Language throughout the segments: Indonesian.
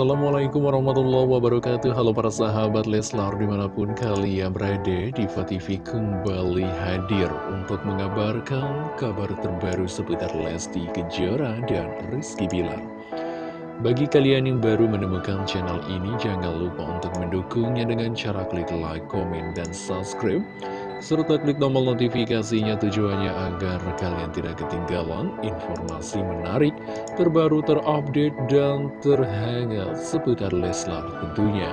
Assalamualaikum warahmatullahi wabarakatuh. Halo para sahabat Leslar di mana pun kalian berada Diva TV kembali hadir untuk mengabarkan kabar terbaru seputar Lesti Kejora dan Rizky Bilar. Bagi kalian yang baru menemukan channel ini jangan lupa untuk mendukungnya dengan cara klik like, komen, dan subscribe serta klik tombol notifikasinya tujuannya agar kalian tidak ketinggalan informasi menarik, terbaru, terupdate, dan terhangat seputar Leslar tentunya.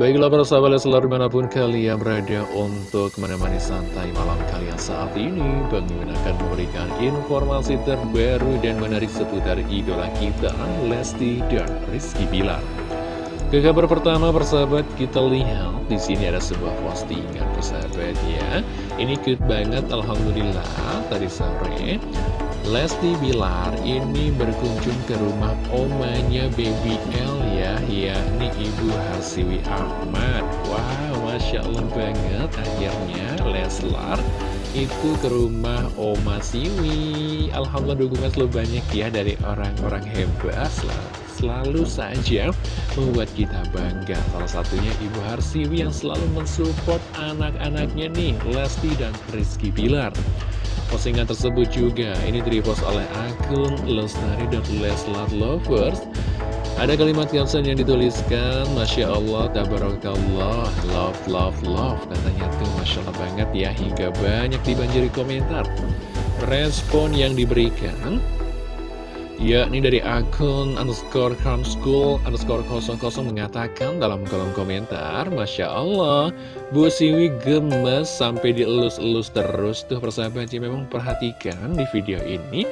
Baiklah para sahabat Leslar di mana pun kalian berada untuk menemani santai malam kalian saat ini Bang akan memberikan informasi terbaru dan menarik seputar idola kita Lesti dan Rizky Bilar ke kabar pertama persahabat kita lihat di sini ada sebuah postingan persahabat ya. Ini cute banget alhamdulillah tadi sore Lesti Bilar ini berkunjung ke rumah omanya Baby L ya yakni Ibu Harsiwi Ahmad. Wow, Masya Allah banget akhirnya Leslar itu ke rumah Oma Siwi Alhamdulillah dukungan selalu banyak ya dari orang-orang hebat selalu saja membuat kita bangga. Salah satunya Ibu Harsiwi yang selalu mensupport anak-anaknya nih Lesti dan Rizky Bilar. Postingan tersebut juga ini direpost oleh akun Lestari dan Leslar Lovers. Ada kalimat caption yang dituliskan Masya Allah, Tabarakallah, love, love, love. Katanya tuh Masya Allah banget ya Hingga banyak dibanjiri komentar. Respon yang diberikan yakni dari akun underscore school underscore 00 mengatakan dalam kolom komentar Masya Allah Bu Siwi gemes sampai dielus-elus terus tuh persahabat ya. Memang perhatikan di video ini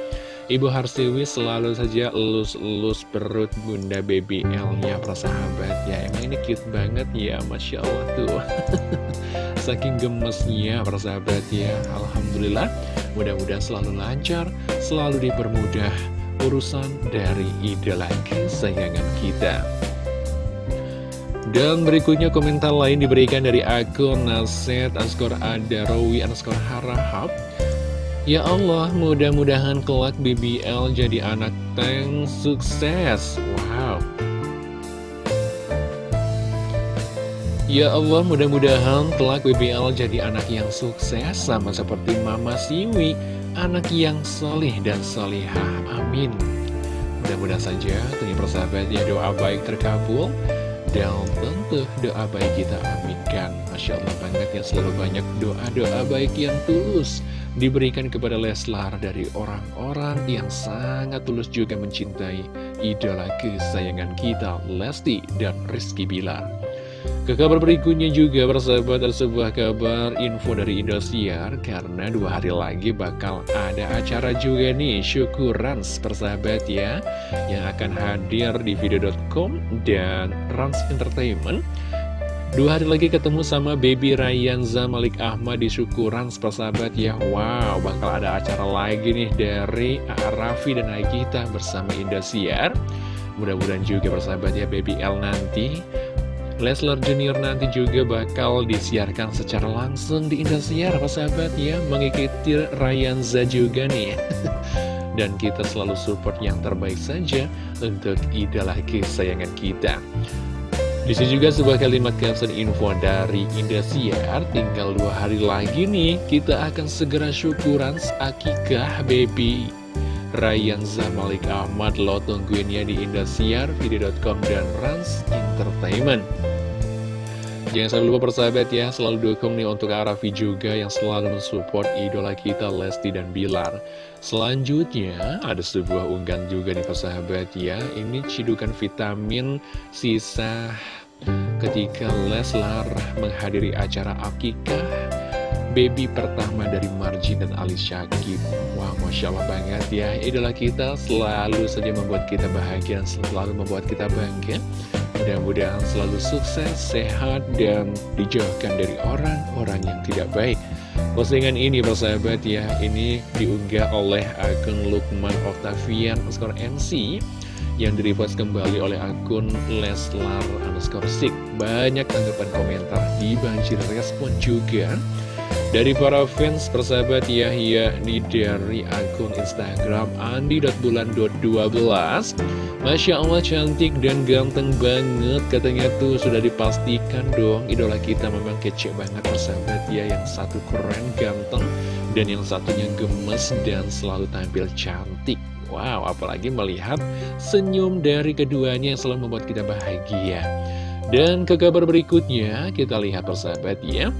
Ibu Harsiwi selalu saja elus-elus perut bunda baby L-nya persahabat ya. Emang ini cute banget ya Masya Allah tuh. Saking gemesnya persahabat ya. Alhamdulillah mudah-mudahan selalu lancar selalu dipermudah urusan dari idola kesayangan kita. Dan berikutnya komentar lain diberikan dari akun Naset Anskor Adarawi Anskor Harahap. Ya Allah, mudah-mudahan kelak BBL jadi anak tank sukses. Wow. Ya Allah, mudah-mudahan kelak BBL jadi anak yang sukses sama seperti Mama Siwi anak yang solih dan solihah. Amin. Mudah-mudahan saja tentunya persahabat ya doa baik terkabul dan tentu doa baik kita aminkan. Masya Allah banget ya selalu banyak doa-doa baik yang tulus diberikan kepada Leslar dari orang-orang yang sangat tulus juga mencintai idola kesayangan kita Lesti dan Rizky Bilar. Ke kabar berikutnya juga persahabat ada sebuah kabar info dari Indosiar. Karena dua hari lagi bakal ada acara juga nih. Syukuran persahabat ya. Yang akan hadir di video.com dan Rans Entertainment. Dua hari lagi ketemu sama Baby Ryan Zamalik Ahmad di syukuran persahabat ya. Wow bakal ada acara lagi nih dari Raffi dan Agita bersama Indosiar. Mudah-mudahan juga persahabat ya Baby L nanti Leslar Junior nanti juga bakal disiarkan secara langsung di Indosiar, sahabat ya, mengikuti Ryanza juga nih. Dan kita selalu support yang terbaik saja untuk idola kesayangan kita. Di sini juga sebuah kalimat caption info dari Indosiar, tinggal dua hari lagi nih, kita akan segera syukuran akikah baby. Ryan Zamalik Ahmad lo tungguin ya di Indosiar, video.com dan Rans Entertainment. Jangan sampai lupa persahabat ya, selalu dukung nih untuk Arafi juga yang selalu mensupport idola kita Lesti dan Bilar. Selanjutnya, ada sebuah unggahan juga nih persahabat ya, ini cidukan vitamin sisa ketika Leslar menghadiri acara Akikah baby pertama dari Marjin dan Ali Syakib Wah Masya Allah banget ya Idola kita selalu saja membuat kita bahagia Selalu membuat kita bangga Mudah-mudahan selalu sukses, sehat, dan dijauhkan dari orang-orang yang tidak baik Postingan ini persahabat ya Ini diunggah oleh akun Lukman Octavian skor MC yang direpost kembali oleh akun Leslar underscore Sik. Banyak tanggapan komentar dibanjir respon juga dari para fans persahabat ya yakni dari akun Instagram andi.bulan.12 Masya Allah cantik dan ganteng banget katanya tuh sudah dipastikan dong idola kita memang kece banget persahabat ya. Yang satu keren ganteng dan yang satunya gemes dan selalu tampil cantik. Wow apalagi melihat senyum dari keduanya yang selalu membuat kita bahagia dan ke kabar berikutnya kita lihat persahabat ya.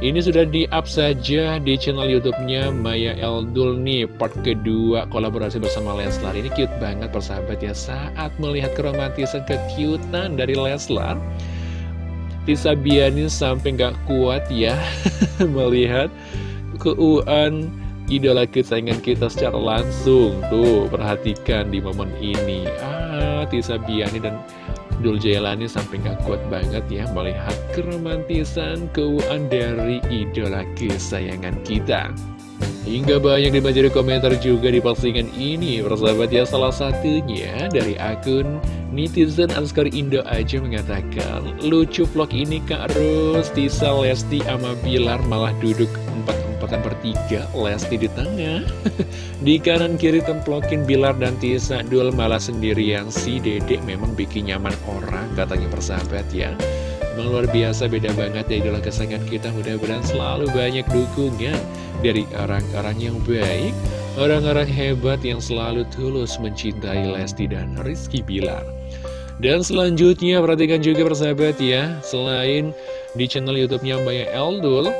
Ini sudah di-up saja di channel YouTube-nya Maya Eldul nih Part kedua kolaborasi bersama Leslar. Ini cute banget persahabat ya Saat melihat keromantisan kekiutan dari Leslar. Tisa Biani sampai gak kuat ya Melihat keuan idola kesayangan kita secara langsung. Tuh perhatikan di momen ini. Ah Tisa Biani dan Dul Jailani sampai gak kuat banget ya melihat keromantisan keuangan dari idola kesayangan kita. Hingga banyak dibaca di komentar juga di postingan ini Persahabat ya salah satunya dari akun netizen Anskar Indo aja mengatakan Lucu vlog ini Kak Ros, Tisa, Lesti, sama Bilar malah duduk kesempatan bertiga Lesti di tengah. Di kanan kiri templokin Bilar dan Tisa Dul malah sendirian. Si dedek memang bikin nyaman orang Katanya persahabat ya. Memang luar biasa beda banget ya idola kesayangan kita. Mudah-mudahan selalu banyak dukungan Dari orang-orang yang baik Orang-orang hebat yang selalu tulus mencintai Lesti dan Rizky Bilar. Dan selanjutnya perhatikan juga persahabat ya Selain di channel youtube-nya Mbak Eldul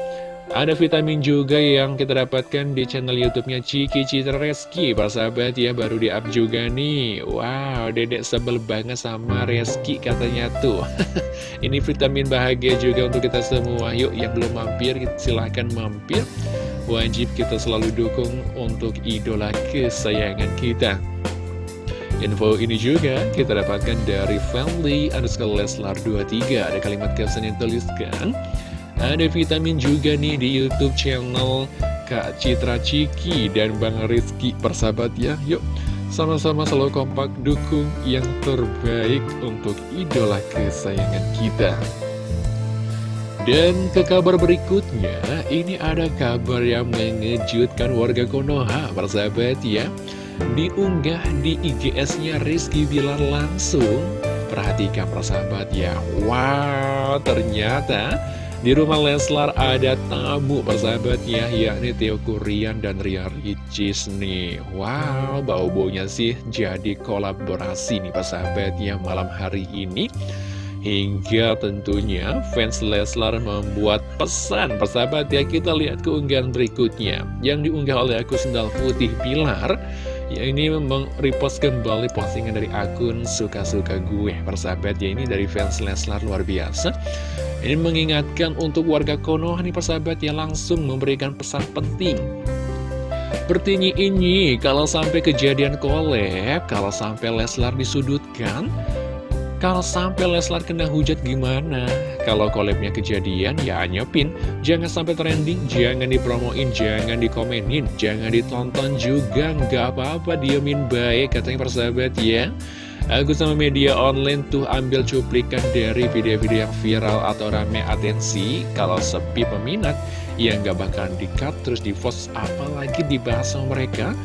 ada vitamin juga yang kita dapatkan di channel YouTube-nya Ciki Citra Reski. Persahabat ya, baru di-up juga nih. Wow, dedek sebel banget sama Reski katanya tuh. Ini vitamin bahagia juga untuk kita semua. Yuk, yang belum mampir, silahkan mampir. Wajib kita selalu dukung untuk idola kesayangan kita. Info ini juga kita dapatkan dari Family underscore Leslar 23. Ada kalimat caption yang tuliskan. Ada vitamin juga nih di Youtube channel Kak Citra Ciki dan Bang Rizky persahabat ya Yuk sama-sama selalu kompak dukung yang terbaik untuk idola kesayangan kita dan ke kabar berikutnya, ini ada kabar yang mengejutkan warga Konoha, persahabat ya. Diunggah di IGS-nya Rizky Bilar langsung. Perhatikan persahabat ya. Wow, ternyata di rumah Leslar ada tamu persahabatnya yakni Theo Kurian dan Ria Ricis nih. Wow bau-baunya sih jadi kolaborasi nih persahabatnya malam hari ini. Hingga tentunya fans Leslar membuat pesan persahabat ya. Kita lihat keunggahan berikutnya. Yang diunggah oleh aku Sendal Putih Pilar Ya ini memang repost kembali postingan dari akun suka-suka gue persahabat. Ya ini dari fans Leslar luar biasa. Ini mengingatkan untuk warga Konoha nih persahabat yang langsung memberikan pesan penting. Sepertinya ini, kalau sampai kejadian kolab, kalau sampai Leslar disudutkan, kalau sampai Leslar kena hujat gimana? Kalau kolabnya kejadian, ya nyepin. Jangan sampai trending, jangan dipromoin, jangan dikomenin, jangan ditonton juga, nggak apa-apa, diemin baik, katanya persahabat ya. Aku sama media online tuh ambil cuplikan dari video-video yang viral atau rame atensi Kalau sepi peminat, ya nggak bakalan di-cut terus di-post apalagi dibahas sama mereka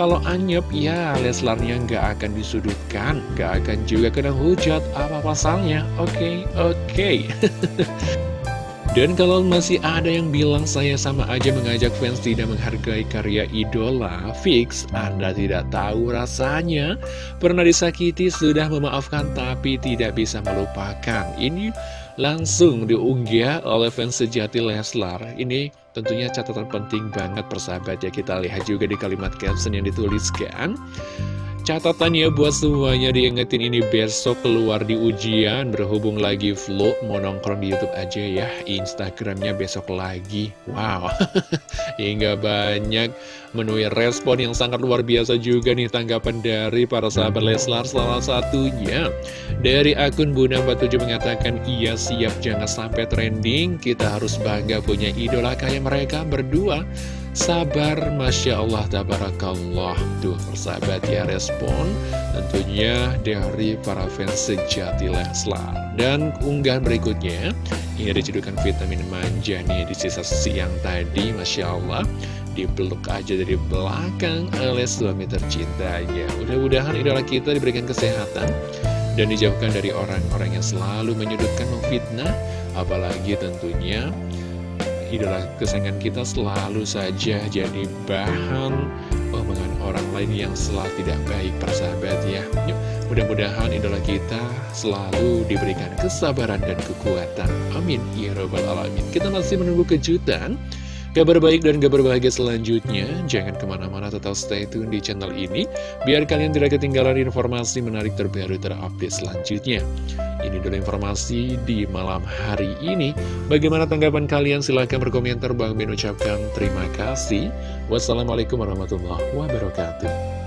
Kalau anyep, ya Leslarnya nggak akan disudutkan, nggak akan juga kena hujat apa pasalnya Oke, okay, oke okay. Dan kalau masih ada yang bilang saya sama aja mengajak fans tidak menghargai karya idola, fix Anda tidak tahu rasanya. Pernah disakiti, sudah memaafkan tapi tidak bisa melupakan. Ini langsung diunggah oleh fans sejati Leslar. Ini tentunya catatan penting banget persahabat ya. Kita lihat juga di kalimat caption yang dituliskan. Catatannya buat semuanya diingetin ini besok keluar di ujian. Berhubung lagi vlog mau nongkrong di Youtube aja ya. Instagramnya besok lagi. Wow. Hingga banyak. Menuai respon yang sangat luar biasa juga nih Tanggapan dari para sahabat Leslar Salah satunya. Dari akun Bunda 47 mengatakan Iya siap. Jangan sampai trending. Kita harus bangga punya idola kayak mereka berdua Sabar, Masya Allah, Tabarakallah. Tuh persahabat ya respon Tentunya dari para fans sejati Leslar. Dan unggahan berikutnya Ini ada vitamin manja nih di sisa siang tadi Masya Allah. Dipeluk aja dari belakang oleh suami tercintanya. Mudah-mudahan idola kita diberikan kesehatan Dan dijauhkan dari orang-orang yang selalu menyudutkan memfitnah. Apalagi tentunya idola kesayangan kita selalu saja jadi bahan omongan orang lain yang selalu tidak baik persahabat ya. Mudah-mudahan idola kita selalu diberikan kesabaran dan kekuatan. Amin. Ya robbal alamin. Kita masih menunggu kejutan Kabar baik dan kabar bahagia selanjutnya, jangan ke mana-mana tetap stay tune di channel ini, biar kalian tidak ketinggalan informasi menarik terbaru terupdate selanjutnya. Ini dulu informasi di malam hari ini. Bagaimana tanggapan kalian? Silahkan berkomentar. Bang Ben ucapkan terima kasih. Wassalamualaikum warahmatullahi wabarakatuh.